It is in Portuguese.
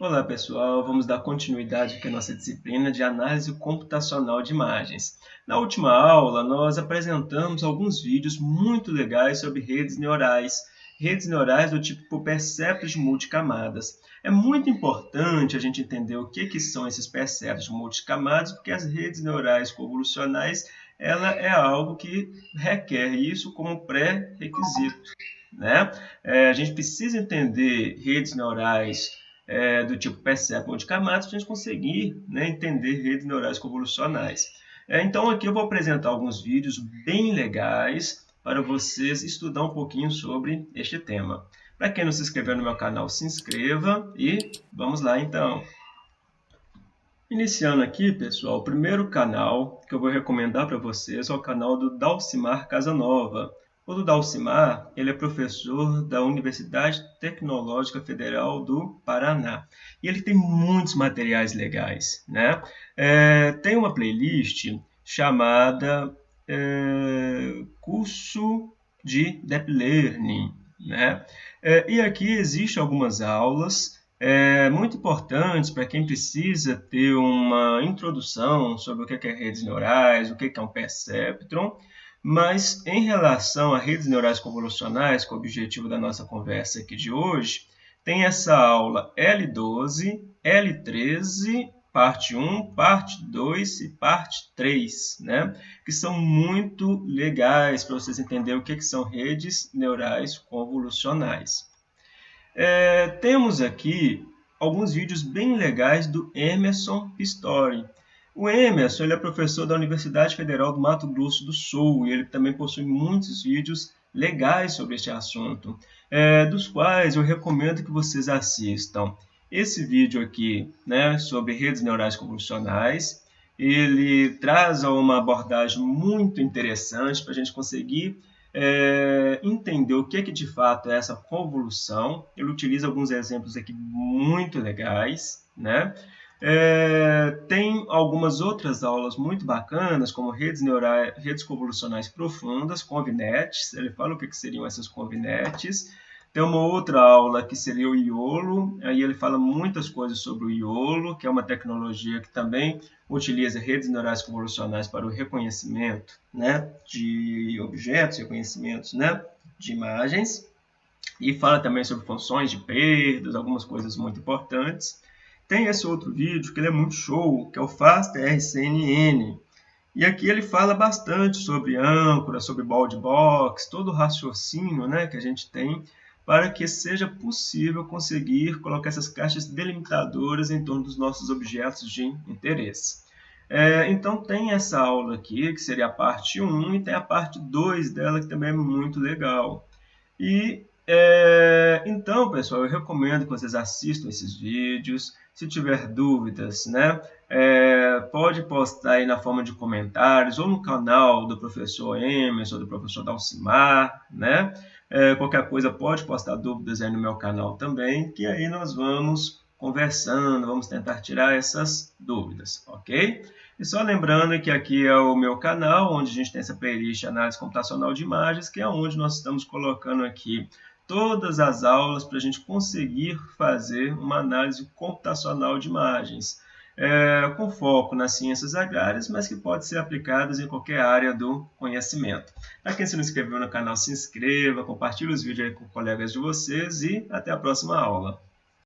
Olá pessoal, vamos dar continuidade aqui à nossa disciplina de análise computacional de imagens. Na última aula nós apresentamos alguns vídeos muito legais sobre redes neurais, redes neurais do tipo perceptos de multicamadas. É muito importante a gente entender o que, que são esses perceptos multicamadas, porque as redes neurais convolucionais ela é algo que requer isso como pré-requisito. Né? É, a gente precisa entender redes neurais é, do tipo perception de camadas para a gente conseguir né, entender redes neurais convolucionais. É, então aqui eu vou apresentar alguns vídeos bem legais para vocês estudar um pouquinho sobre este tema. Para quem não se inscreveu no meu canal, se inscreva e vamos lá então. Iniciando aqui, pessoal, o primeiro canal que eu vou recomendar para vocês é o canal do Dalcimar Casanova. O do Dalcimar, ele é professor da Universidade Tecnológica Federal do Paraná. E ele tem muitos materiais legais. Né? É, tem uma playlist chamada é, Curso de Deep Learning. Né? É, e aqui existem algumas aulas é, muito importantes para quem precisa ter uma introdução sobre o que é redes neurais, o que é um perceptron, mas em relação a redes neurais convolucionais, com é o objetivo da nossa conversa aqui de hoje, tem essa aula L12, L13, parte 1, parte 2 e parte 3, né? que são muito legais para vocês entenderem o que, que são redes neurais convolucionais. É, temos aqui alguns vídeos bem legais do Emerson Pistori. O Emerson ele é professor da Universidade Federal do Mato Grosso do Sul e ele também possui muitos vídeos legais sobre este assunto, é, dos quais eu recomendo que vocês assistam. Esse vídeo aqui, né, sobre redes neurais convolucionais, ele traz uma abordagem muito interessante para a gente conseguir é, entender o que, que de fato é essa convolução. Ele utiliza alguns exemplos aqui muito legais, né? É, tem algumas outras aulas muito bacanas, como redes neurais, redes convolucionais profundas, convinetes. Ele fala o que, que seriam essas convinetes. Tem uma outra aula que seria o IOLO, aí ele fala muitas coisas sobre o IOLO, que é uma tecnologia que também utiliza redes neurais convolucionais para o reconhecimento né, de objetos, reconhecimentos né, de imagens. E fala também sobre funções de perdas, algumas coisas muito importantes. Tem esse outro vídeo que ele é muito show, que é o Fast RCNN. E aqui ele fala bastante sobre âncora, sobre bald box, todo o raciocínio né, que a gente tem para que seja possível conseguir colocar essas caixas delimitadoras em torno dos nossos objetos de interesse. É, então tem essa aula aqui, que seria a parte 1, e tem a parte 2 dela, que também é muito legal. E é, então, pessoal, eu recomendo que vocês assistam esses vídeos. Se tiver dúvidas, né, é, pode postar aí na forma de comentários ou no canal do professor Emerson ou do professor Dalcimar, né? É, qualquer coisa pode postar dúvidas aí no meu canal também, que aí nós vamos conversando, vamos tentar tirar essas dúvidas, ok? E só lembrando que aqui é o meu canal, onde a gente tem essa playlist Análise Computacional de Imagens, que é onde nós estamos colocando aqui todas as aulas para a gente conseguir fazer uma análise computacional de imagens, é, com foco nas ciências agrárias, mas que pode ser aplicadas em qualquer área do conhecimento. Para quem se não inscreveu no canal, se inscreva, compartilhe os vídeos com colegas de vocês e até a próxima aula.